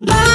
Bye.